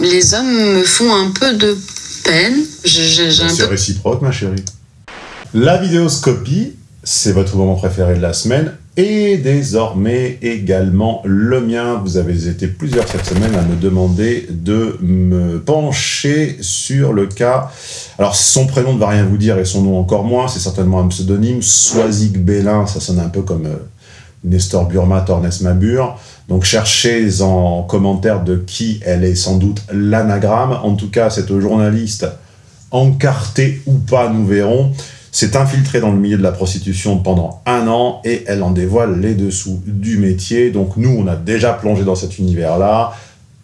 Les hommes me font un peu de peine. C'est réciproque, ma chérie. La vidéoscopie, c'est votre moment préféré de la semaine et désormais également le mien. Vous avez été plusieurs cette semaine à me demander de me pencher sur le cas. Alors son prénom ne va rien vous dire et son nom encore moins, c'est certainement un pseudonyme. Soisig Bélin, ça sonne un peu comme euh, Nestor Burma, Tornes Mabur. Donc cherchez en commentaire de qui elle est sans doute l'anagramme. En tout cas, cette journaliste, encartée ou pas, nous verrons, s'est infiltrée dans le milieu de la prostitution pendant un an et elle en dévoile les dessous du métier. Donc nous, on a déjà plongé dans cet univers-là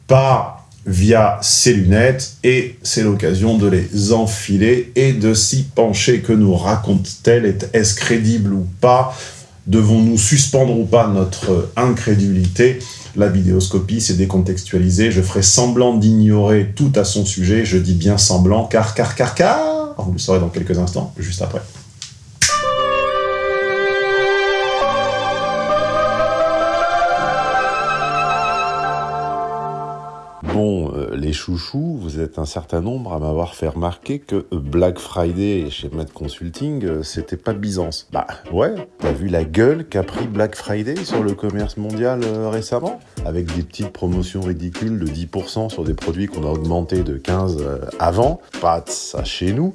par via ses lunettes et c'est l'occasion de les enfiler et de s'y pencher. Que nous raconte-t-elle? Est-ce crédible ou pas? Devons-nous suspendre ou pas notre incrédulité? La vidéoscopie, c'est décontextualisé. Je ferai semblant d'ignorer tout à son sujet. Je dis bien semblant, car, car, car, car Vous le saurez dans quelques instants, juste après. Bon, euh, les chouchous, vous êtes un certain nombre à m'avoir fait remarquer que Black Friday chez Med Consulting, euh, c'était pas Byzance. Bah ouais, t'as vu la gueule qu'a pris Black Friday sur le commerce mondial euh, récemment? Avec des petites promotions ridicules de 10% sur des produits qu'on a augmenté de 15 avant. Pas de ça chez nous.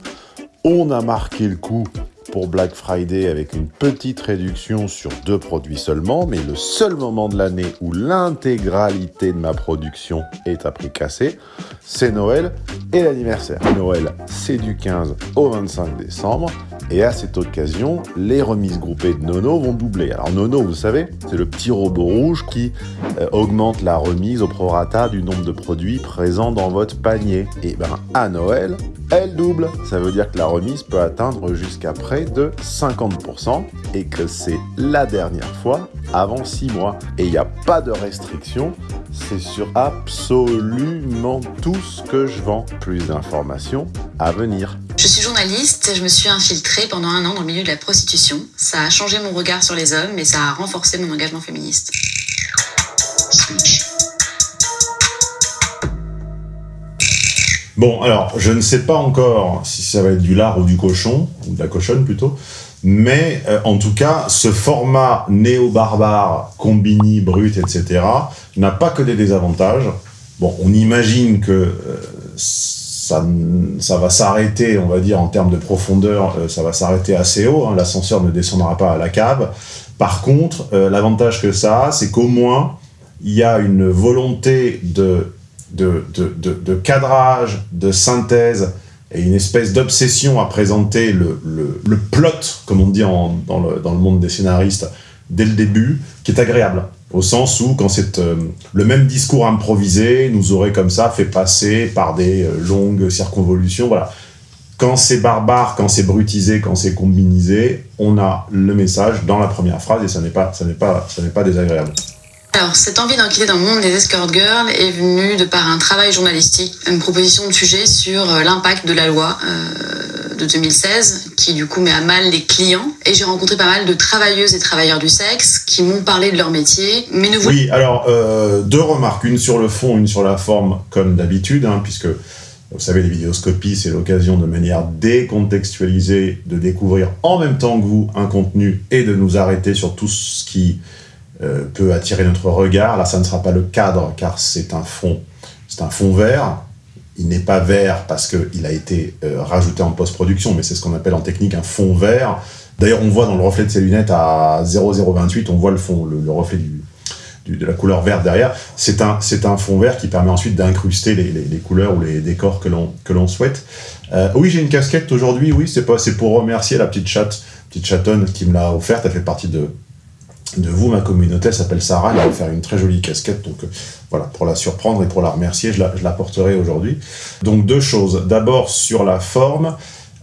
On a marqué le coup pour Black Friday avec une petite réduction sur deux produits seulement, mais le seul moment de l'année où l'intégralité de ma production est à prix cassé, c'est Noël et l'anniversaire. Noël, c'est du 15 au 25 décembre, et à cette occasion, les remises groupées de Nono vont doubler. Alors Nono, vous savez, c'est le petit robot rouge qui euh, augmente la remise au prorata du nombre de produits présents dans votre panier. Et ben à Noël, elle double. Ça veut dire que la remise peut atteindre jusqu'à près de 50% et que c'est la dernière fois avant 6 mois. Et il n'y a pas de restriction, c'est sur absolument tout ce que je vends. Plus d'informations à venir. Je suis journaliste, je me suis infiltrée pendant un an dans le milieu de la prostitution. Ça a changé mon regard sur les hommes et ça a renforcé mon engagement féministe. Bon, alors, je ne sais pas encore si ça va être du lard ou du cochon, ou de la cochonne plutôt, mais euh, en tout cas, ce format néo-barbare, combini, brut, etc., n'a pas que des désavantages. Bon, on imagine que euh, ça, ça, va s'arrêter, on va dire, en termes de profondeur, euh, ça va s'arrêter assez haut, hein. l'ascenseur ne descendra pas à la cave. Par contre, l'avantage que ça a, c'est qu'au moins, il y a une volonté de de, de, de, cadrage, de synthèse, et une espèce d'obsession à présenter le, le, plot, comme on dit en, dans, le, dans, le, monde des scénaristes, dès le début, qui est agréable. Au sens où, quand c'est euh, le même discours improvisé, nous aurait comme ça fait passer par des euh, longues circonvolutions, voilà. Quand c'est barbare, quand c'est brutisé, quand c'est combinisé, on a le message dans la première phrase et ça n'est pas, pas, ça pas désagréable. Alors, cette envie d'enquêter dans le monde des escort girls est venue de par un travail journalistique, une proposition de sujet sur euh, l'impact de la loi euh, de 2016, qui du coup met à mal les clients. Et j'ai rencontré pas mal de travailleuses et travailleurs du sexe qui m'ont parlé de leur métier, mais ne Oui, alors, euh, deux remarques, une sur le fond, une sur la forme, comme d'habitude, hein, puisque vous savez, les vidéoscopies, c'est l'occasion de manière décontextualisée de découvrir en même temps que vous un contenu et de nous arrêter sur tout ce qui euh, peut attirer notre regard. Là, ça ne sera pas le cadre, car c'est un fond, c'est un fond vert. Il n'est pas vert parce qu'il a été euh, rajouté en post-production, mais c'est ce qu'on appelle en technique un fond vert. D'ailleurs, on voit dans le reflet de ses lunettes à 0,028, on voit le fond, le, reflet du, de la couleur verte derrière. C'est un, un fond vert qui permet ensuite d'incruster les, couleurs ou les décors que l'on souhaite. Euh, oui, j'ai une casquette aujourd'hui, oui, c'est pour remercier la petite chatte, petite chatonne qui me l'a offerte, elle fait partie de, de vous, ma communauté, elle s'appelle Sarah, elle va faire une très jolie casquette, donc euh, voilà, pour la surprendre et pour la remercier, je la, porterai aujourd'hui. Donc deux choses, d'abord sur la forme,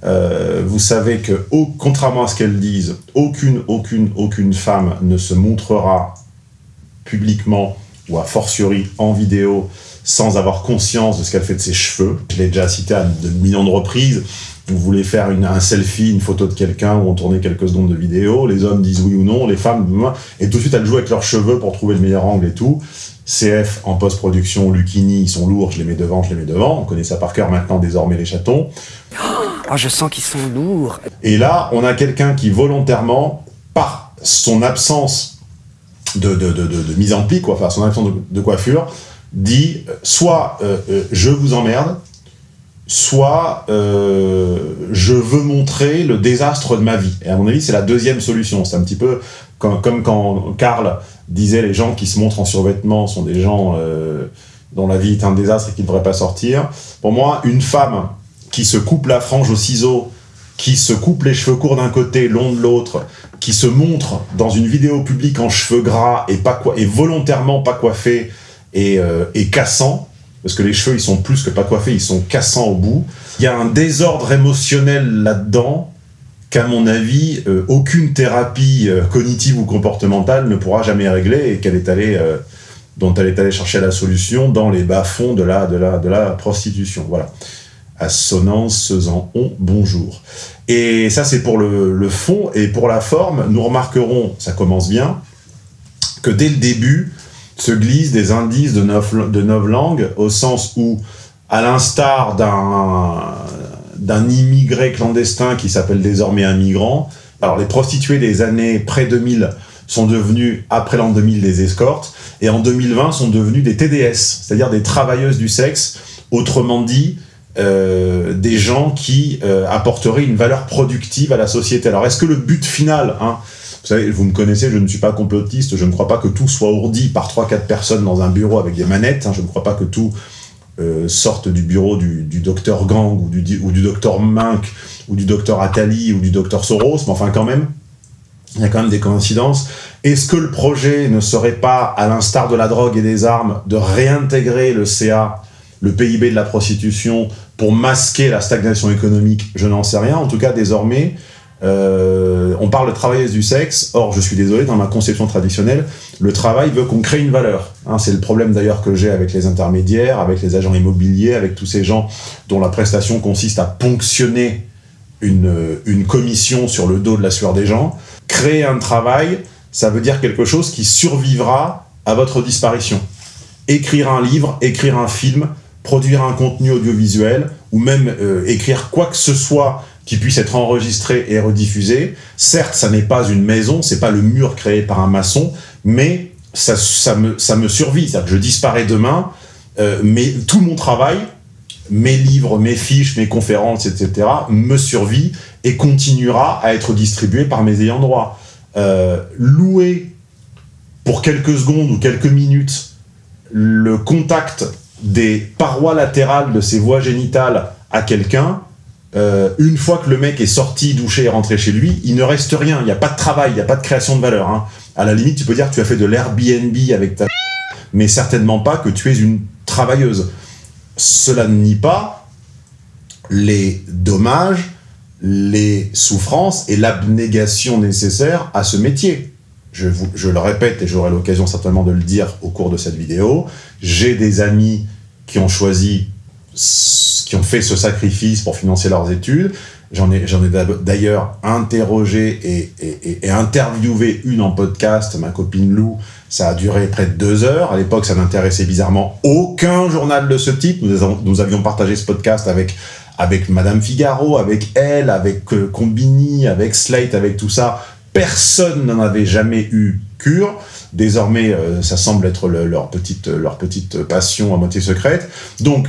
euh, vous savez que, contrairement à ce qu'elles disent, aucune, aucune, aucune femme ne se montrera publiquement ou a fortiori en vidéo sans avoir conscience de ce qu'elle fait de ses cheveux. Je l'ai déjà cité à de millions de reprises, vous voulez faire une, un selfie, une photo de quelqu'un ou on tourner quelques secondes de vidéo, les hommes disent oui ou non, les femmes, et tout de suite elles jouent avec leurs cheveux pour trouver le meilleur angle et tout. CF en post-production, Lucchini, ils sont lourds, je les mets devant, je les mets devant. On connaît ça par cœur maintenant, désormais, les chatons. Oh, je sens qu'ils sont lourds. Et là, on a quelqu'un qui volontairement, par son absence de, de, de, de mise en pli, quoi, enfin son absence de, coiffure, dit soit euh, euh, je vous emmerde, soit euh, je veux montrer le désastre de ma vie. Et à mon avis, c'est la deuxième solution. C'est un petit peu comme, quand Karl disait les gens qui se montrent en survêtement sont des gens dont la vie est un désastre et qui ne devraient pas sortir. Pour moi, une femme qui se coupe la frange au ciseau, qui se coupe les cheveux courts d'un côté, long de l'autre, qui se montre dans une vidéo publique en cheveux gras et, pas et volontairement pas coiffé et, euh, et cassant, parce que les cheveux ils sont plus que pas coiffés, ils sont cassants au bout. Il y a un désordre émotionnel là-dedans qu'à mon avis, euh, aucune thérapie euh, cognitive ou comportementale ne pourra jamais régler et qu'elle est allée, dont elle est allée chercher la solution dans les bas-fonds de la, de, la, de la prostitution. Voilà assonance en on bonjour. Et ça, c'est pour le, fond. Et pour la forme, nous remarquerons, ça commence bien, que dès le début se glissent des indices de neuf, langues, au sens où, à l'instar d'un immigré clandestin qui s'appelle désormais un migrant, alors les prostituées des années près-2000 sont devenues, après l'an 2000, des escortes, et en 2020 sont devenues des TDS, c'est-à-dire des travailleuses du sexe, autrement dit, euh, des gens qui euh, apporteraient une valeur productive à la société. Alors, est-ce que le but final, hein, vous savez, vous me connaissez, je ne suis pas complotiste, je ne crois pas que tout soit ourdi par 3-4 personnes dans un bureau avec des manettes, hein, je ne crois pas que tout euh, sorte du bureau du, docteur Gang ou du, docteur Mink ou du docteur Attali ou du docteur Soros, mais enfin quand même, il y a quand même des coïncidences. Est-ce que le projet ne serait pas, à l'instar de la drogue et des armes, de réintégrer le CA, le PIB de la prostitution, pour masquer la stagnation économique, je n'en sais rien. En tout cas, désormais, euh, on parle de travailleuse du sexe. Or, je suis désolé, dans ma conception traditionnelle, le travail veut qu'on crée une valeur. Hein, c'est le problème d'ailleurs que j'ai avec les intermédiaires, avec les agents immobiliers, avec tous ces gens dont la prestation consiste à ponctionner une, commission sur le dos de la sueur des gens. Créer un travail, ça veut dire quelque chose qui survivra à votre disparition. Écrire un livre, écrire un film, produire un contenu audiovisuel ou même euh, écrire quoi que ce soit qui puisse être enregistré et rediffusé. Certes, ça n'est pas une maison, c'est pas le mur créé par un maçon, mais ça, me, ça me survit. C'est-à-dire que je disparais demain, euh, mais tout mon travail, mes livres, mes fiches, mes conférences, etc., me survit et continuera à être distribué par mes ayants droit. Euh, louer pour quelques secondes ou quelques minutes le contact des parois latérales de ses voies génitales à quelqu'un, euh, une fois que le mec est sorti, douché et rentré chez lui, il ne reste rien. Il n'y a pas de travail, il n'y a pas de création de valeur. Hein. À la limite, tu peux dire que tu as fait de l'Airbnb avec ta... Mais certainement pas que tu es une travailleuse. Cela ne nie pas les dommages, les souffrances et l'abnégation nécessaire à ce métier. Je, je le répète et j'aurai l'occasion certainement de le dire au cours de cette vidéo, j'ai des amis qui ont choisi, ont fait ce sacrifice pour financer leurs études. J'en ai, ai d'ailleurs interrogé et, interviewé une en podcast, ma copine Lou. Ça a duré près de deux heures. À l'époque, ça n'intéressait bizarrement aucun journal de ce type. Nous, nous avions partagé ce podcast avec, avec Madame Figaro, avec Elle, avec euh, Combini, avec Slate, avec tout ça. Personne n'en avait jamais eu cure. Désormais, euh, ça semble être leur, petite, leur petite passion à moitié secrète. Donc,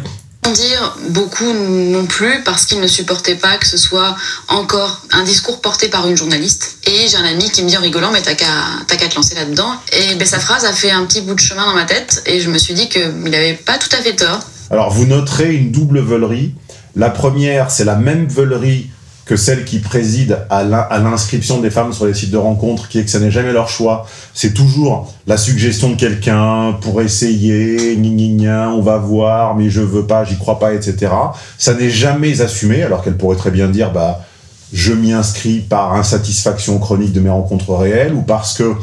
dire beaucoup non plus parce qu'ils ne supportaient pas que ce soit encore un discours porté par une journaliste. Et j'ai un ami qui me dit en rigolant, mais t'as qu'à te lancer là-dedans. Et ben, sa phrase a fait un petit bout de chemin dans ma tête et je me suis dit qu'il n'avait pas tout à fait tort. Alors vous noterez une double veulerie. La première, c'est la même veulerie que celle qui préside à l'inscription des femmes sur les sites de rencontres, qui est que ça n'est jamais leur choix. C'est toujours la suggestion de quelqu'un pour essayer, ni on va voir, mais je veux pas, j'y crois pas, etc. Ça n'est jamais assumé, alors qu'elle pourrait très bien dire, bah, je m'y inscris par insatisfaction chronique de mes rencontres réelles, ou parce que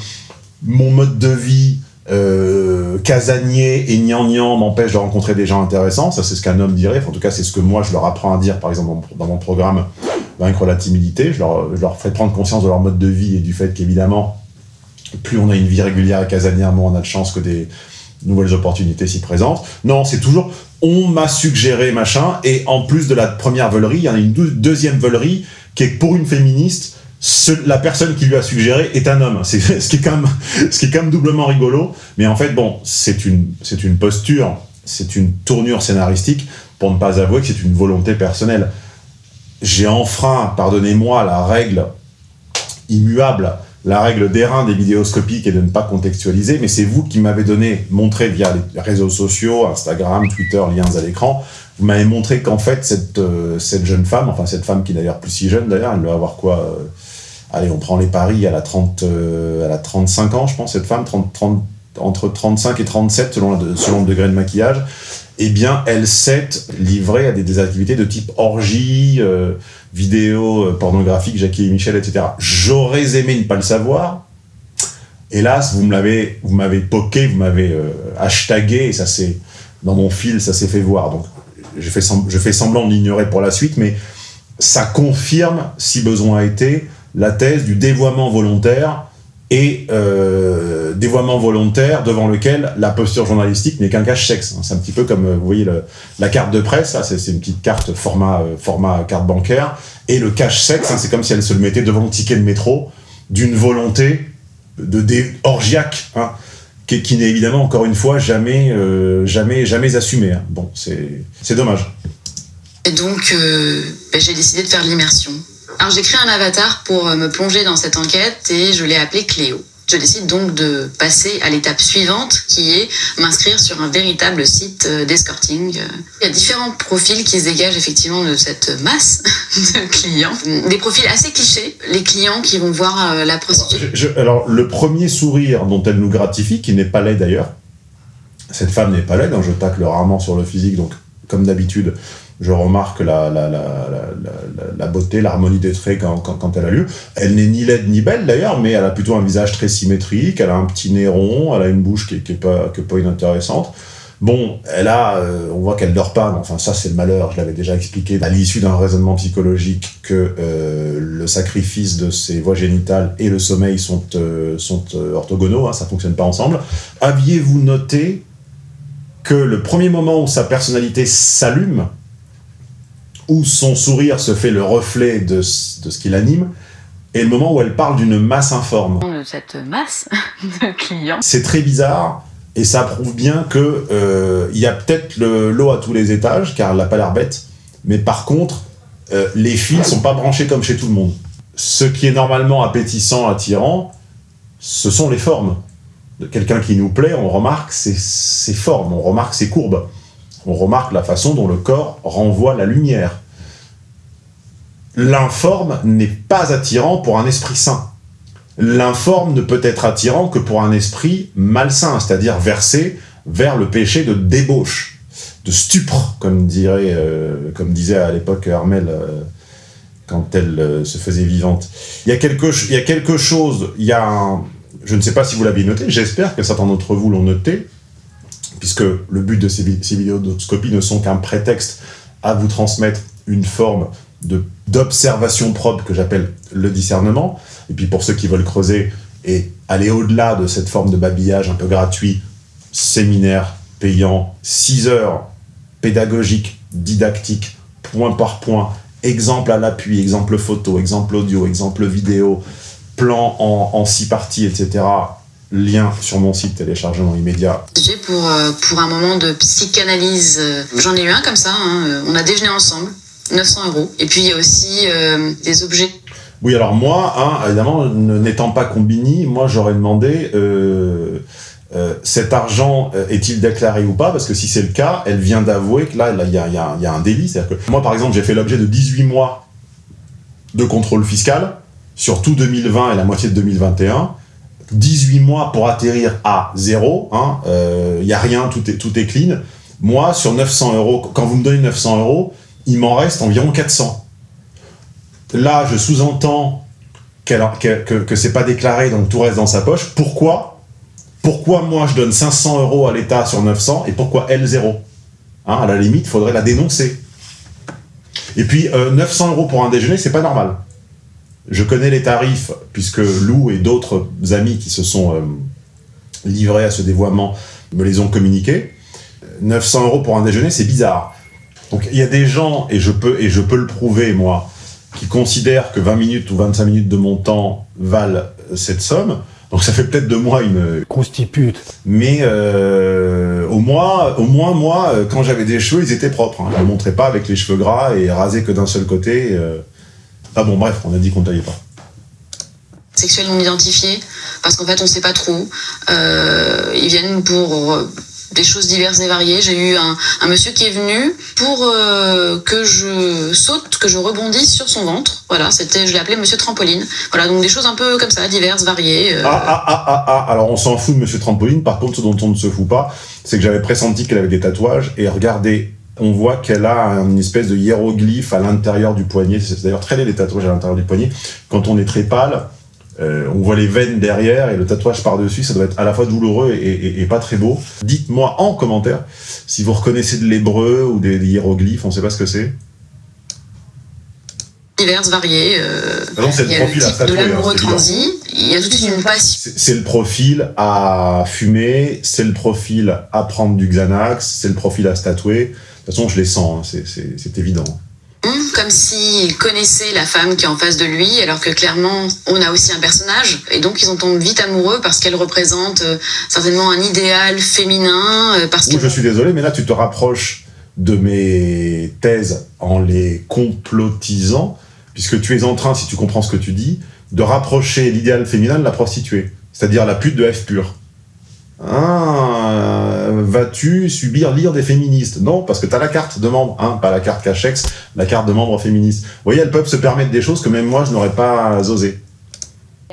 mon mode de vie euh, casanier et gnangnan m'empêche de rencontrer des gens intéressants. Ça, c'est ce qu'un homme dirait. en tout cas, c'est ce que moi, je leur apprends à dire, par exemple, dans mon programme vaincre la timidité. Je leur, ferai prendre conscience de leur mode de vie et du fait qu'évidemment, plus on a une vie régulière et casanière, moins on a de chance que des, nouvelles opportunités s'y présentent. Non, c'est toujours on m'a suggéré machin, et en plus de la première veulerie, il y en a une deuxième veulerie qui est pour une féministe, la personne qui lui a suggéré est un homme. C'est ce qui est quand même, doublement rigolo. Mais en fait, bon, c'est une, posture, c'est une tournure scénaristique pour ne pas avouer que c'est une volonté personnelle. J'ai enfreint, pardonnez-moi, la règle immuable la règle d'airain des vidéoscopiques est de ne pas contextualiser, mais c'est vous qui m'avez donné, montré via les réseaux sociaux, Instagram, Twitter, liens à l'écran, vous m'avez montré qu'en fait, cette, euh, jeune femme, enfin cette femme qui est d'ailleurs plus si jeune d'ailleurs, elle doit avoir quoi euh, Allez, on prend les paris, elle a, 30, euh, elle a 35 ans, je pense, cette femme, 30, 30, entre 35 et 37 selon, selon le degré de maquillage. Eh bien, elle s'est livrée à des, activités de type orgie, vidéos euh, pornographiques, Jackie et Michel, etc. J'aurais aimé ne pas le savoir. Hélas, vous m'avez, poké, vous m'avez euh, hashtagué, et ça c'est dans mon fil, ça s'est fait voir. Donc, je fais, je fais semblant de l'ignorer pour la suite, mais ça confirme, si besoin a été, la thèse du dévoiement volontaire et euh, dévoiement volontaire devant lequel la posture journalistique n'est qu'un cache-sexe. C'est un petit peu comme, euh, vous voyez, la carte de presse, c'est une petite carte format, euh, format carte bancaire, et le cache-sexe, hein, c'est comme si elle se le mettait devant le ticket de métro d'une volonté de dé orgiaque, hein, qui, n'est évidemment, encore une fois, jamais, jamais, jamais assumée. Hein. Bon, c'est dommage. Et donc, ben, j'ai décidé de faire l'immersion alors j'ai créé un avatar pour euh, me plonger dans cette enquête et je l'ai appelé Cléo. Je décide donc de passer à l'étape suivante qui est m'inscrire sur un véritable site euh, d'escorting. Il y a différents profils qui se dégagent effectivement de cette masse de clients. Des profils assez clichés, les clients qui vont voir euh, la prostituée. alors le premier sourire dont elle nous gratifie, qui n'est pas laid d'ailleurs, cette femme n'est pas laide, hein, je tacle rarement sur le physique, donc comme d'habitude, je remarque la, la, la, la beauté, l'harmonie des traits quand, elle a lieu. Elle n'est ni laide ni belle d'ailleurs, mais elle a plutôt un visage très symétrique, elle a un petit nez rond, elle a une bouche qui n'est pas, pas inintéressante. Bon, elle a, euh, on voit qu'elle dort pas, mais enfin ça c'est le malheur, je l'avais déjà expliqué à l'issue d'un raisonnement psychologique que euh, le sacrifice de ses voies génitales et le sommeil sont, euh, sont orthogonaux, hein, ça fonctionne pas ensemble. Aviez-vous noté que le premier moment où sa personnalité s'allume, où son sourire se fait le reflet de, de ce qui l'anime, et le moment où elle parle d'une masse informe. Cette masse de clients. C'est très bizarre, et ça prouve bien que euh, y a peut-être l'eau à tous les étages, car elle n'a pas l'air bête, mais par contre, euh, les fils sont pas branchés comme chez tout le monde. Ce qui est normalement appétissant, attirant, ce sont les formes. De quelqu'un qui nous plaît, on remarque ses, ses formes, on remarque ses courbes on remarque la façon dont le corps renvoie la lumière. L'informe n'est pas attirant pour un esprit sain. L'informe ne peut être attirant que pour un esprit malsain, c'est-à-dire versé vers le péché de débauche, de stupre, comme, dirait, euh, disait à l'époque Armel euh, quand elle euh, se faisait vivante. Il y a quelque, il y a quelque chose, il y a je ne sais pas si vous l'avez noté, j'espère que certains d'entre vous l'ont noté, puisque le but de ces, ces vidéoscopies ne sont qu'un prétexte à vous transmettre une forme d'observation propre que j'appelle le discernement. Et puis pour ceux qui veulent creuser et aller au-delà de cette forme de babillage un peu gratuit, séminaire payant, 6 heures pédagogique, didactique, point par point, exemple à l'appui, exemple photo, exemple audio, exemple vidéo, plan en, en six parties, etc lien sur mon site téléchargement immédiat. J'ai pour, euh, pour un moment de psychanalyse, euh, j'en ai eu un comme ça, hein, euh, on a déjeuné ensemble, 900 euros. Et puis il y a aussi euh, des objets. Oui, alors moi, hein, évidemment, n'étant pas combini, moi j'aurais demandé euh, euh, cet argent est-il déclaré ou pas? Parce que si c'est le cas, elle vient d'avouer que là, il y, a, y, y a un délit. C'est-à-dire que moi, par exemple, j'ai fait l'objet de 18 mois de contrôle fiscal sur tout 2020 et la moitié de 2021 18 mois pour atterrir à zéro, il hein, n'y a rien, tout est, tout est clean. Moi, sur 900 euros, quand vous me donnez 900 euros, il m'en reste environ 400. Là, je sous-entends qu que, que, que c'est pas déclaré, donc tout reste dans sa poche. Pourquoi? Pourquoi moi je donne 500 euros à l'État sur 900 et pourquoi elle zéro? Hein, À la limite, il faudrait la dénoncer. Et puis, euh, 900 euros pour un déjeuner, c'est pas normal. Je connais les tarifs, puisque Lou et d'autres amis qui se sont euh, livrés à ce dévoiement me les ont communiqués. 900 euros pour un déjeuner, c'est bizarre. Donc il y a des gens, et je peux, et je peux le prouver moi, qui considèrent que 20 minutes ou 25 minutes de mon temps valent cette somme. Donc ça fait peut-être de moi une... Constipute. Mais euh, au, moins, au moins, moi, euh, quand j'avais des cheveux, ils étaient propres. Hein. Je ne montrais pas avec les cheveux gras et rasés que d'un seul côté. Euh... Ah bon, bref, on a dit qu'on ne taillait pas. Sexuels non identifiés, parce qu'en fait, on ne sait pas trop. Euh, ils viennent pour des choses diverses et variées. J'ai eu un, monsieur qui est venu pour euh, que je saute, que je rebondisse sur son ventre. Voilà, c'était, je l'ai appelé Monsieur Trampoline. Voilà, donc des choses un peu comme ça, diverses, variées. Euh... Ah, ah, ah, ah, ah, alors on s'en fout de Monsieur Trampoline. Par contre, ce dont on ne se fout pas, c'est que j'avais pressenti qu'elle avait des tatouages. Et regardez, on voit qu'elle a une espèce de hiéroglyphe à l'intérieur du poignet. C'est d'ailleurs très laid les tatouages à l'intérieur du poignet. Quand on est très pâle, euh, on voit les veines derrière et le tatouage par-dessus, ça doit être à la fois douloureux et, et, et pas très beau. Dites-moi en commentaire si vous reconnaissez de l'hébreu ou des, des, hiéroglyphes, on ne sait pas ce que c'est. Diverses, variées. Euh, ah non, c'est le profil le à tatouer. Transi, il y a toute une passion. C'est le profil à fumer, c'est le profil à prendre du Xanax, c'est le profil à se tatouer. De toute façon, je les sens, hein, c'est évident comme s'il connaissait la femme qui est en face de lui, alors que clairement, on a aussi un personnage. Et donc, ils en tombent vite amoureux parce qu'elle représente euh, certainement un idéal féminin. Euh, parce je suis désolé, mais là, tu te rapproches de mes thèses en les complotisant, puisque tu es en train, si tu comprends ce que tu dis, de rapprocher l'idéal féminin de la prostituée, c'est-à-dire la pute de F pur. Ah, vas-tu subir l'ire des féministes? Non, parce que tu as la carte de membre, hein, pas la carte Cachex, la carte de membre féministe. Vous voyez, elles peuvent se permettre des choses que même moi, je n'aurais pas osé.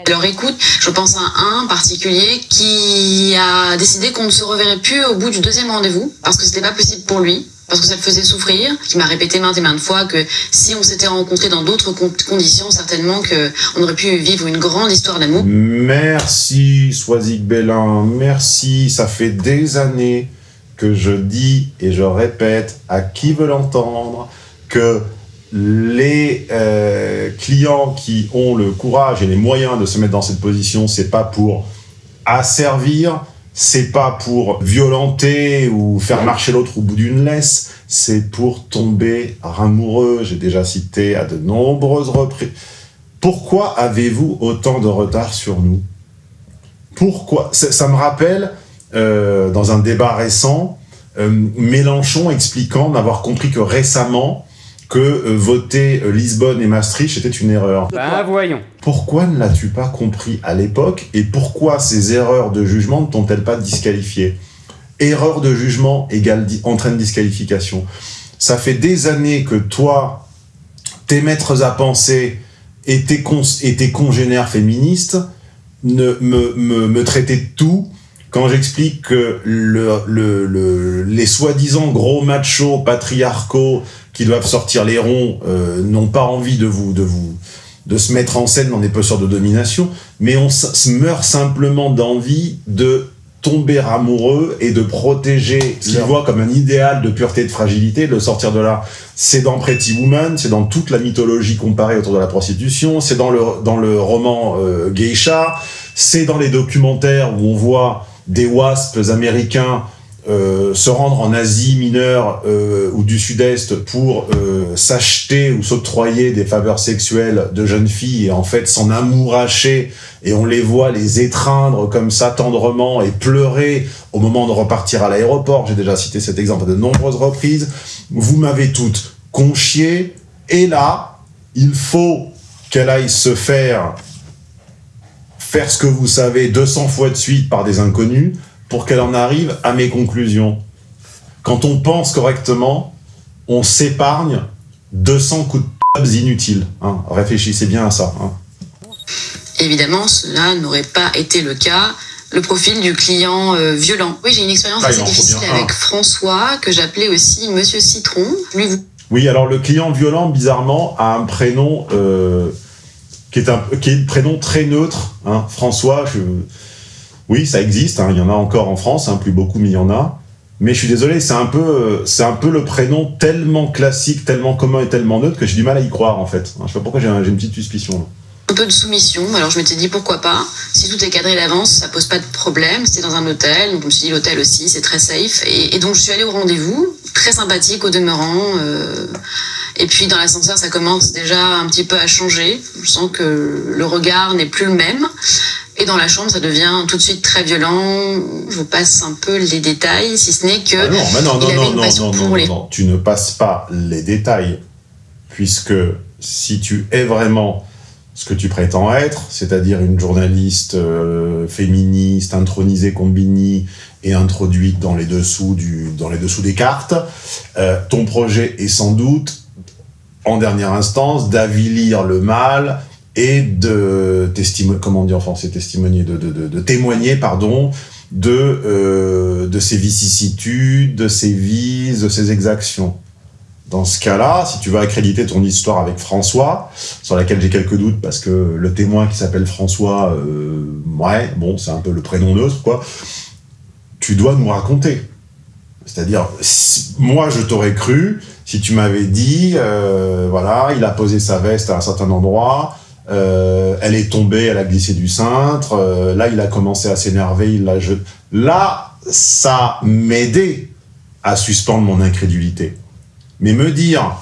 Alors écoute, je pense à un particulier qui a décidé qu'on ne se reverrait plus au bout du deuxième rendez-vous, parce que c'était pas possible pour lui parce que ça le faisait souffrir, qui m'a répété maintes et maintes fois que si on s'était rencontré dans d'autres conditions, certainement qu'on aurait pu vivre une grande histoire d'amour. Merci Soisic Bellin, merci, ça fait des années que je dis et je répète à qui veut l'entendre que les euh, clients qui ont le courage et les moyens de se mettre dans cette position, c'est pas pour asservir, c'est pas pour violenter ou faire marcher l'autre au bout d'une laisse, c'est pour tomber amoureux. J'ai déjà cité à de nombreuses reprises. Pourquoi avez-vous autant de retard sur nous? Pourquoi? Ça, me rappelle, euh, dans un débat récent, euh, Mélenchon expliquant n'avoir compris que récemment que euh, voter euh, Lisbonne et Maastricht était une erreur. Bah voyons. Pourquoi ne l'as-tu pas compris à l'époque et pourquoi ces erreurs de jugement ne t'ont-elles pas disqualifié? Erreur de jugement égale entraîne disqualification. Ça fait des années que toi, tes maîtres à penser et tes, et tes congénères féministes ne, me, me, me traitaient de tout quand j'explique que le, le, le, les soi-disant gros machos patriarcaux qui doivent sortir les ronds euh, n'ont pas envie de vous, de vous de se mettre en scène dans des postures de domination, mais on se meurt simplement d'envie de tomber amoureux et de protéger ce qu'ils voient comme un idéal de pureté et de fragilité, de sortir de là. C'est dans Pretty Woman, c'est dans toute la mythologie comparée autour de la prostitution, c'est dans le, dans le roman euh, Geisha, c'est dans les documentaires où on voit des wasps américains euh, se rendre en Asie mineure euh, ou du Sud-Est pour euh, s'acheter ou s'octroyer des faveurs sexuelles de jeunes filles et en fait s'en amouracher et on les voit les étreindre comme ça tendrement et pleurer au moment de repartir à l'aéroport. J'ai déjà cité cet exemple à de nombreuses reprises. Vous m'avez toutes conchiées et là, il faut qu'elle aille se faire faire ce que vous savez 200 fois de suite par des inconnus pour qu'elle en arrive à mes conclusions. Quand on pense correctement, on s'épargne 200 coups de p*** inutiles. Hein. Réfléchissez bien à ça. Hein. Évidemment, cela n'aurait pas été le cas. Le profil du client euh, violent. Oui, j'ai une expérience ah, assez difficile avec François, que j'appelais aussi Monsieur Citron. Lui, vous... Oui, alors le client violent, bizarrement, a un prénom euh, qui, est un, qui est un prénom très neutre. Hein. François, je, oui, ça existe, hein, il y en a encore en France, hein, plus beaucoup, mais il y en a. Mais je suis désolé, c'est un peu, c'est un peu le prénom tellement classique, tellement commun et tellement neutre que j'ai du mal à y croire en fait. Je sais pas pourquoi j'ai une petite suspicion. Là. Un peu de soumission, alors je m'étais dit pourquoi pas. Si tout est cadré d'avance, ça pose pas de problème. C'était dans un hôtel, donc je me suis dit l'hôtel aussi, c'est très safe. Et, et, donc je suis allée au rendez-vous, très sympathique au demeurant. Euh, et puis dans l'ascenseur, ça commence déjà un petit peu à changer. Je sens que le regard n'est plus le même. Et dans la chambre, ça devient tout de suite très violent. Je vous passe un peu les détails, si ce n'est que. Ah non, mais non, il non, avait non, une non, passion non, pour non, les- non, tu ne passes pas les détails, puisque si tu es vraiment ce que tu prétends être, c'est-à-dire une journaliste euh, féministe, intronisée Combini et introduite dans les dessous, du, dans les dessous des cartes, euh, ton projet est sans doute, en dernière instance, d'avilir le mal et de comment on dit en français, de, de, de, témoigner, pardon, de, euh, de ses vicissitudes, de ses vices, de ses exactions. Dans ce cas-là, si tu veux accréditer ton histoire avec François, sur laquelle j'ai quelques doutes parce que le témoin qui s'appelle François, euh, ouais, bon, c'est un peu le prénom neutre, quoi, tu dois nous raconter. C'est-à-dire, moi, je t'aurais cru si tu m'avais dit, euh, voilà, il a posé sa veste à un certain endroit, euh, elle est tombée, elle a glissé du cintre, euh, là, il a commencé à s'énerver, il l'a jeté. Là, ça m'aidait à suspendre mon incrédulité. Mais me dire,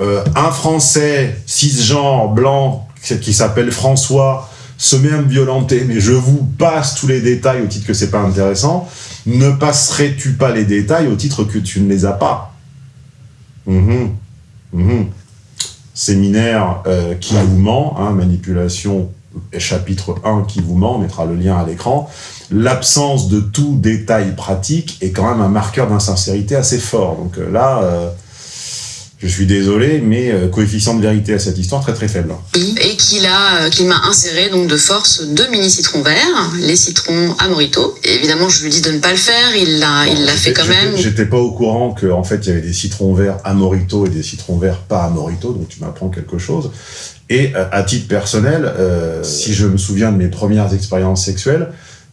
euh, un Français cisgenre blanc qui s'appelle François se met à me violenter, mais je vous passe tous les détails au titre que c'est pas intéressant, ne passerais-tu pas les détails au titre que tu ne les as pas? Mhm. Mhm. Séminaire euh, qui vous ment, hein, manipulation chapitre 1 qui vous ment, on mettra le lien à l'écran. L'absence de tout détail pratique est quand même un marqueur d'insincérité assez fort. Donc euh, là, euh, je suis désolé, mais euh, coefficient de vérité à cette histoire très très faible. et qu'il a, euh, qu'il m'a inséré donc de force deux mini citrons verts, les citrons à Morito. Et évidemment, je lui dis de ne pas le faire. Il l'a, il l'a fait quand même. J'étais pas au courant qu'en en fait il y avait des citrons verts à Morito et des citrons verts pas à Morito, donc tu m'apprends quelque chose. Et euh, à titre personnel, euh, si je me souviens de mes premières expériences sexuelles,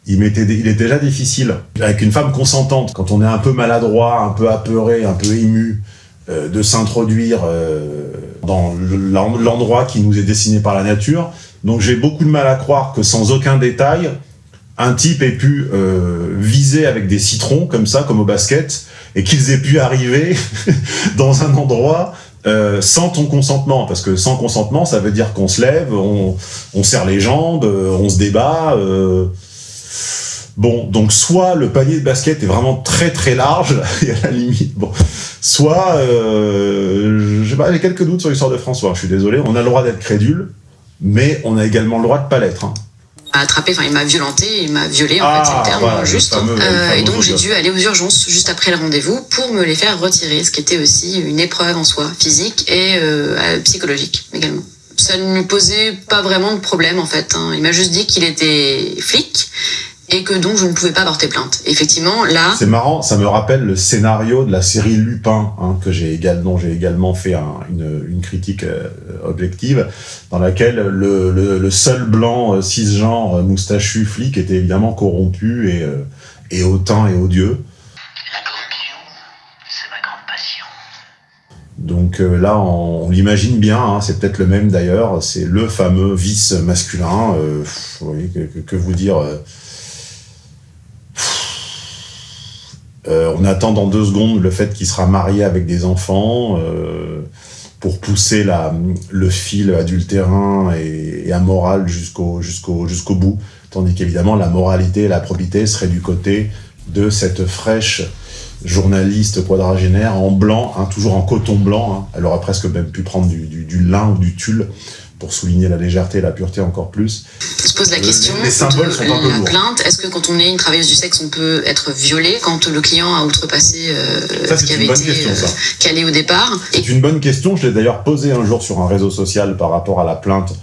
il, m'était, il est déjà difficile avec une femme consentante, quand on est un peu maladroit, un peu apeuré, un peu ému, de s'introduire euh, dans le- l'en- l'endroit qui nous est dessiné par la nature. Donc j'ai beaucoup de mal à croire que sans aucun détail, un type ait pu euh, viser avec des citrons comme ça, comme au basket, et qu'ils aient pu arriver dans un endroit euh, sans ton consentement, parce que sans consentement, ça veut dire qu'on se lève, on, serre les jambes, euh, on se débat. euh. Bon, donc soit le panier de basket est vraiment très très large, et à la limite, bon, soit, euh, je sais pas, j'ai quelques doutes sur l'histoire de François, je suis désolé, on a le droit d'être crédule, mais on a également le droit de pas l'être. hein. m'a attrapé, enfin il m'a violenté, il m'a violé en Ah, fait, c'est le terme voilà, le juste. fameux- le Euh, et donc j'ai dû aller aux urgences juste après le rendez-vous pour me les faire retirer, ce qui était aussi une épreuve en soi, physique et euh, euh, psychologique également. Ça ne lui posait pas vraiment de problème en fait. hein. Il m'a juste dit qu'il était flic et que donc je ne pouvais pas porter plainte. Effectivement, là, C'est marrant, ça me rappelle le scénario de la série Lupin, hein, que j'ai également, j'ai également fait un- une, une critique euh, objective, dans laquelle le, le, le seul blanc euh, cisgenre euh, moustachu flic était évidemment corrompu et, euh, et hautain et odieux. La corruption, c'est ma grande passion. Donc euh, là, on, on l'imagine bien, hein, c'est peut-être le même d'ailleurs, c'est le fameux vice masculin. euh, pff, oui, que, que- que vous dire euh, euh, On attend dans deux secondes le fait qu'il sera marié avec des enfants euh, pour pousser le fil adultérin et, amoral jusqu'au bout. Tandis qu'évidemment, la moralité et la probité seraient du côté de cette fraîche journaliste quadragénaire en blanc, hein, toujours en coton blanc. hein. Elle aurait presque même pu prendre du- du lin ou du tulle pour souligner la légèreté et la pureté encore plus. on se pose la Les- question les symboles sont un peu la lourds. plainte. Est-ce que quand on est une travailleuse du sexe, on peut être violé quand le client a outrepassé euh, Ça, ce qui avait été question, euh, calé au départ C'est une bonne question. Je l'ai d'ailleurs posée un jour sur un réseau social par rapport à la plainte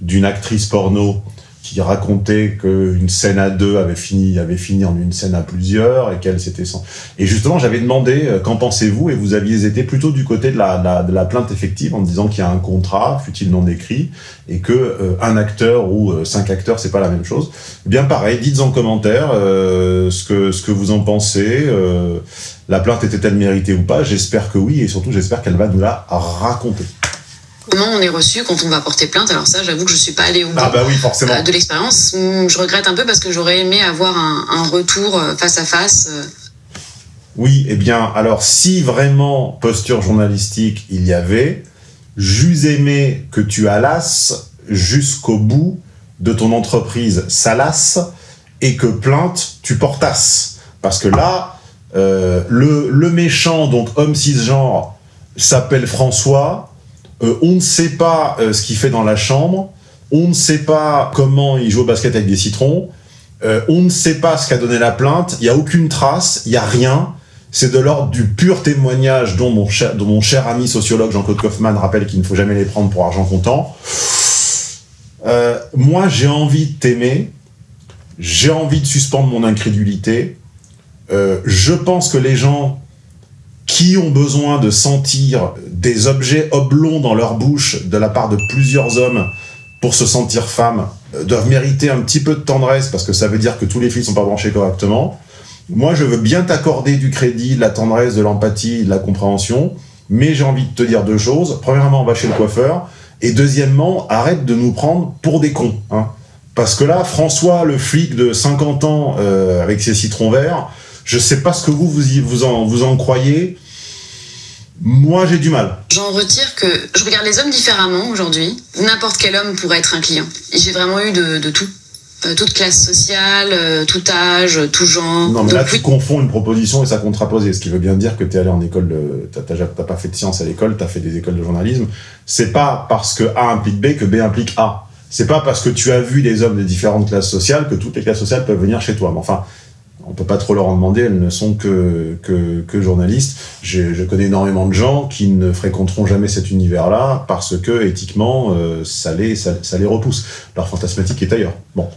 d'une actrice porno qui racontait qu'une scène à deux avait fini, avait fini en une scène à plusieurs et qu'elle s'était sans... Et justement, j'avais demandé euh, qu'en pensez-vous et vous aviez été plutôt du côté de la, la- de la plainte effective en disant qu'il y a un contrat, fut-il non écrit, et que euh, un acteur ou euh, cinq acteurs, c'est pas la même chose. Eh Bien pareil, dites en commentaire euh, ce, que, ce que vous en pensez. euh, la plainte était-elle méritée ou pas? J'espère que oui, et surtout j'espère qu'elle va nous la raconter. Comment on est reçu quand on va porter plainte Alors ça, j'avoue que je suis pas allée au bout Ah bah oui, forcément. euh, de l'expérience. Hum, Je regrette un peu parce que j'aurais aimé avoir un, un retour euh, face à face. euh. Oui, eh bien, alors si vraiment posture journalistique il y avait, j'eus aimé que tu allasses jusqu'au bout de ton entreprise salace et que plainte tu portasses. Parce que là, euh, le, le méchant, donc homme cisgenre, s'appelle François, Euh, on ne sait pas euh, ce qu'il fait dans la chambre, on ne sait pas comment il joue au basket avec des citrons, euh, on ne sait pas ce qu'a donné la plainte, il n'y a aucune trace, il n'y a rien. C'est de l'ordre du pur témoignage dont mon cher, ami sociologue Jean-Claude Kaufmann rappelle qu'il ne faut jamais les prendre pour argent comptant. Moi, j'ai envie de t'aimer, j'ai envie de suspendre mon incrédulité. Je pense que les gens qui ont besoin de sentir des objets oblongs dans leur bouche de la part de plusieurs hommes pour se sentir femmes euh, doivent mériter un petit peu de tendresse parce que ça veut dire que tous les fils sont pas branchés correctement. Moi, je veux bien t'accorder du crédit, de la tendresse, de l'empathie, de la compréhension, mais j'ai envie de te dire deux choses. Premièrement, va chez le coiffeur, et deuxièmement, arrête de nous prendre pour des cons. Hein. Parce que là, François, le flic de 50 ans euh, avec ses citrons verts, je sais pas ce que vous vous en croyez. Moi, j'ai du mal. J'en retire que je regarde les hommes différemment aujourd'hui. N'importe quel homme pourrait être un client. J'ai vraiment eu de, de tout. Euh, toute classe sociale, euh, tout âge, tout genre. Non, mais là, Donc, tu oui, confonds une proposition et sa contraposée, ce qui veut bien dire que tu es allé en école, de... t'as pas fait de sciences à l'école, tu as fait des écoles de journalisme. C'est pas parce que A implique B que B implique A. C'est pas parce que tu as vu des hommes de différentes classes sociales que toutes les classes sociales peuvent venir chez toi. Mais enfin, on peut pas trop leur en demander, elles ne sont que, que, que journalistes. Je, je connais énormément de gens qui ne fréquenteront jamais cet univers-là parce que, éthiquement, euh, ça, les, ça, ça les repousse. Leur fantasmatique est ailleurs. Bon,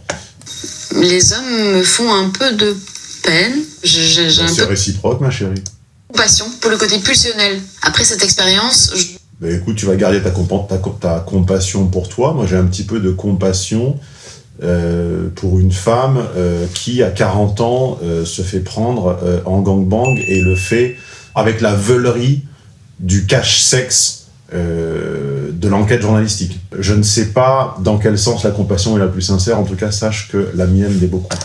les hommes me font un peu de peine. Un c'est réciproque, ma chérie. compassion pour le côté pulsionnel. Après cette expérience, je- Ben écoute, tu vas garder ta, ta, ta compassion pour toi. Moi, j'ai un petit peu de compassion euh, pour une femme euh, qui, à 40 ans, euh, se fait prendre en gangbang et le fait avec la veulerie du cache-sexe de l'enquête journalistique. Je ne sais pas dans quel sens la compassion est la plus sincère. En tout cas, sache que la mienne l'est beaucoup.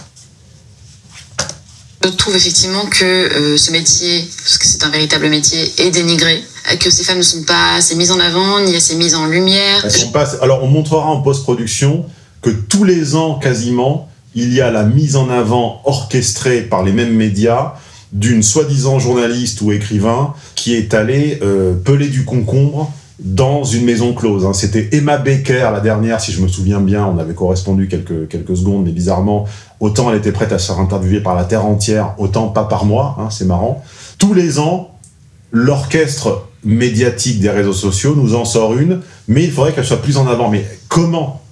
je trouve effectivement que ce métier, parce que c'est un véritable métier, est dénigré. Que ces femmes ne sont pas assez mises en avant, ni assez mises en lumière. Elles sont pas- Alors, on montrera en post-production que tous les ans, quasiment, il y a la mise en avant orchestrée par les mêmes médias d'une soi-disant journaliste ou écrivain qui est allé euh, peler du concombre dans une maison close. hein. C'était Emma Baker, la dernière, si je me souviens bien, on avait correspondu quelques, quelques secondes, mais bizarrement, autant elle était prête à se faire interviewer par la Terre entière, autant pas par moi, hein, c'est marrant. Tous les ans, l'orchestre médiatique des réseaux sociaux nous en sort une, mais il faudrait qu'elle soit plus en avant. Mais comment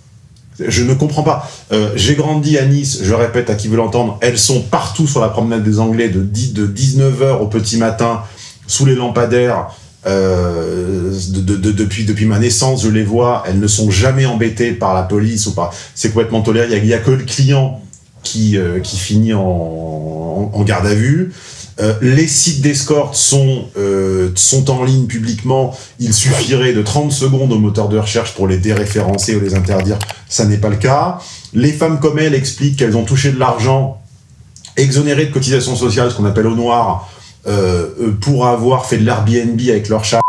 Je ne comprends pas. Euh, J'ai grandi à Nice, je répète à qui veut l'entendre, elles sont partout sur la promenade des Anglais de, 10 de 19h au petit matin, sous les lampadaires. euh, de- de- de- depuis, depuis ma naissance, je les vois, elles ne sont jamais embêtées par la police ou par. C'est complètement toléré. Il n'y a, que le client qui, euh, qui finit en- en garde à vue. Euh, les sites d'escorte sont, euh, sont en ligne publiquement. Il suffirait de 30 secondes au moteur de recherche pour les déréférencer ou les interdire. Ça n'est pas le cas. Les femmes comme elles expliquent qu'elles ont touché de l'argent exonéré de cotisations sociales, ce qu'on appelle au noir, euh, pour avoir fait de l'Airbnb avec leur chat.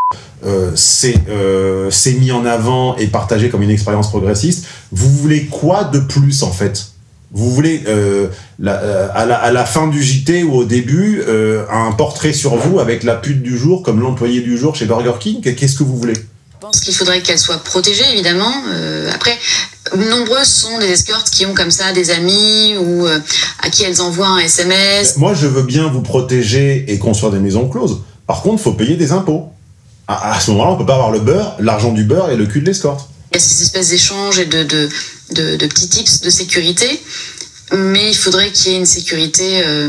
C'est mis en avant et partagé comme une expérience progressiste. Vous voulez quoi de plus en fait? Vous voulez euh, la- euh, à, la, à la fin du JT ou au début euh, un portrait sur vous avec la pute du jour comme l'employé du jour chez Burger King? Qu'est-ce que vous voulez? Je pense qu'il faudrait qu'elles soient protégées, évidemment. Après, nombreuses sont des escortes qui ont comme ça des amis ou à qui elles envoient un SMS. Moi, je veux bien vous protéger et construire des maisons closes. Par contre, il faut payer des impôts. À, à ce moment-là, on peut pas avoir le beurre, l'argent du beurre et le cul de l'escorte. Il y a ces espèces d'échanges et de, de, de, de petits tips de sécurité. Mais il faudrait qu'il y ait une sécurité euh,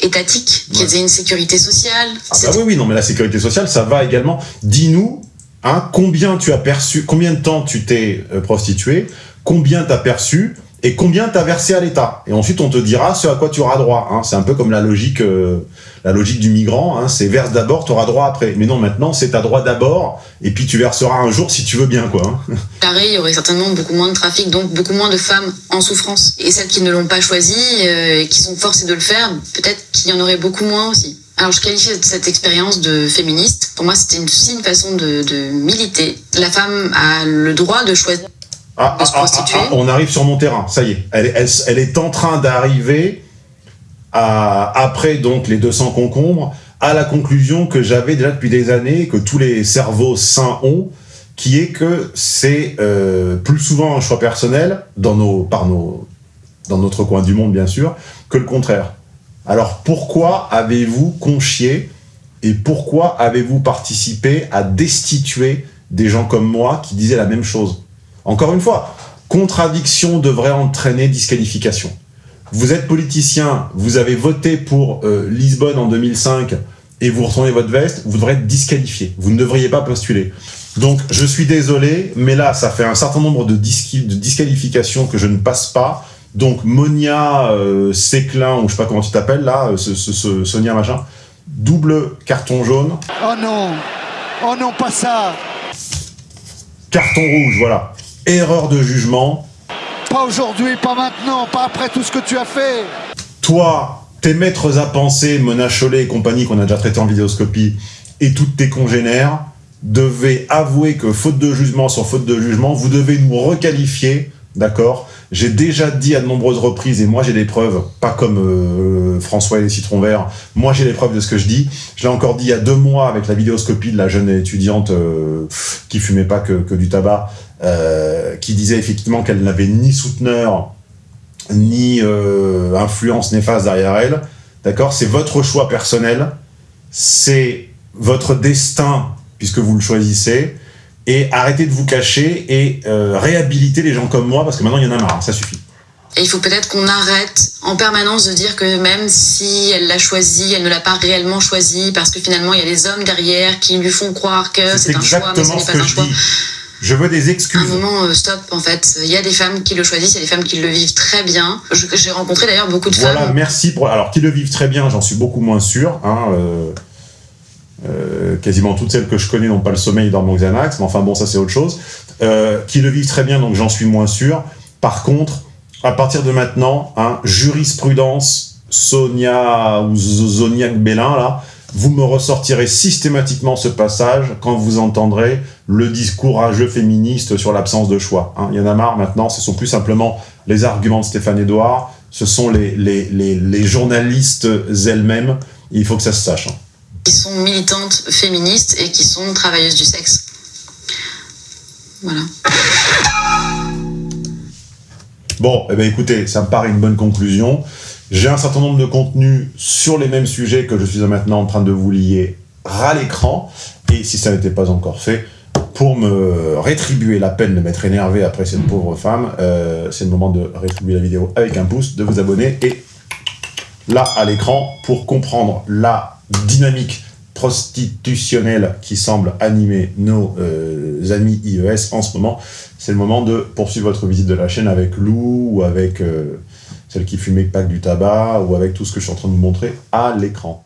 étatique, qu'il y ait une sécurité sociale. Ah bah oui, oui, non, mais la sécurité sociale, ça va également. Dis-nous, hein, combien tu as perçu, combien de temps tu t'es euh, prostitué, combien t'as perçu, et combien tu as versé à l'État? Et ensuite, on te dira ce à quoi tu auras droit. hein. C'est un peu comme la logique, euh, la logique du migrant. hein. C'est verse d'abord, tu auras droit après. Mais non, maintenant, c'est ta droit d'abord, et puis tu verseras un jour si tu veux bien. quoi. hein. Carré, il y aurait certainement beaucoup moins de trafic, donc beaucoup moins de femmes en souffrance. Et celles qui ne l'ont pas choisi euh, et qui sont forcées de le faire, peut-être qu'il y en aurait beaucoup moins aussi. Alors je qualifie cette expérience de féministe. Pour moi, c'était aussi une façon de militer. La femme a le droit de choisir. Ah, De se ah, ah, ah, on arrive sur mon terrain, ça y est. Elle, elle- elle est en train d'arriver, après donc les 200 concombres, à la conclusion que j'avais déjà depuis des années, que tous les cerveaux sains ont, qui est que c'est euh, plus souvent un choix personnel, dans, nos, par nos, dans notre coin du monde bien sûr, que le contraire. Alors pourquoi avez-vous conchié et pourquoi avez-vous participé à destituer des gens comme moi qui disaient la même chose? Encore une fois, contradiction devrait entraîner disqualification. Vous êtes politicien, vous avez voté pour euh, Lisbonne en 2005 et vous retournez votre veste, vous devrez être disqualifié. Vous ne devriez pas postuler. Donc, je suis désolé, mais là, ça fait un certain nombre de, disqualifications que je ne passe pas. Donc, Monia euh, Séclin, ou je sais pas comment tu t'appelles là, euh, ce, ce- ce- Sonia machin, double carton jaune, Oh non Oh non, pas ça carton rouge, voilà. Erreur de jugement. Pas aujourd'hui, pas maintenant, pas après tout ce que tu as fait Toi, tes maîtres à penser, Mona Chollet et compagnie qu'on a déjà traité en vidéoscopie, et toutes tes congénères, devaient avouer que faute de jugement sur faute de jugement, vous devez nous requalifier, d'accord J'ai déjà dit à de nombreuses reprises, et moi j'ai des preuves, pas comme euh, François et les citrons verts, moi j'ai les preuves de ce que je dis. Je l'ai encore dit il y a deux mois avec la vidéoscopie de la jeune étudiante euh, qui fumait pas que, du tabac, euh, qui disait effectivement qu'elle n'avait ni souteneur, ni influence néfaste derrière elle. D'accord C'est votre choix personnel, c'est votre destin puisque vous le choisissez. Et arrêtez de vous cacher et euh, réhabilitez les gens comme moi parce que maintenant il y en a marre, ça suffit. Et il faut peut-être qu'on arrête en permanence de dire que même si elle l'a choisi, elle ne l'a pas réellement choisi parce que finalement il y a des hommes derrière qui lui font croire que C'est un choix, mais ce n'est pas que un je choix. dis. Je veux des À un excuses. moment, euh, stop, en fait. Il y a des femmes qui le choisissent, il y a des femmes qui le vivent très bien. J'ai rencontré d'ailleurs beaucoup de Voilà, femmes. merci pour. Alors, qui le vivent très bien, j'en suis beaucoup moins sûr. Hein, euh, euh, quasiment toutes celles que je connais n'ont pas le sommeil dans mon Xanax, mais enfin bon, ça c'est autre chose. Euh, qui le vivent très bien, donc j'en suis moins sûr. Par contre, à partir de maintenant, hein, jurisprudence, Sonia ou Zoniac Bélin, là, vous me ressortirez systématiquement ce passage quand vous entendrez le discours rageux féministe sur l'absence de choix. hein. Il y en a marre maintenant, ce sont plus simplement les arguments de Stéphane Edouard, ce sont les, les, les, les journalistes elles-mêmes, il faut que ça se sache. hein. Qui sont militantes féministes et qui sont travailleuses du sexe. Voilà. Bon, eh ben écoutez, ça me paraît une bonne conclusion. J'ai un certain nombre de contenus sur les mêmes sujets que je suis maintenant en train de vous lier à l'écran. Et si ça n'était pas encore fait, pour me rétribuer la peine de m'être énervé après cette pauvre femme, euh, c'est le moment de rétribuer la vidéo avec un pouce, de vous abonner et là à l'écran pour comprendre la dynamique prostitutionnelle qui semble animer nos euh, amis IES en ce moment. C'est le moment de poursuivre votre visite de la chaîne avec Lou ou avec euh, celle qui fumait pas du tabac ou avec tout ce que je suis en train de vous montrer à l'écran.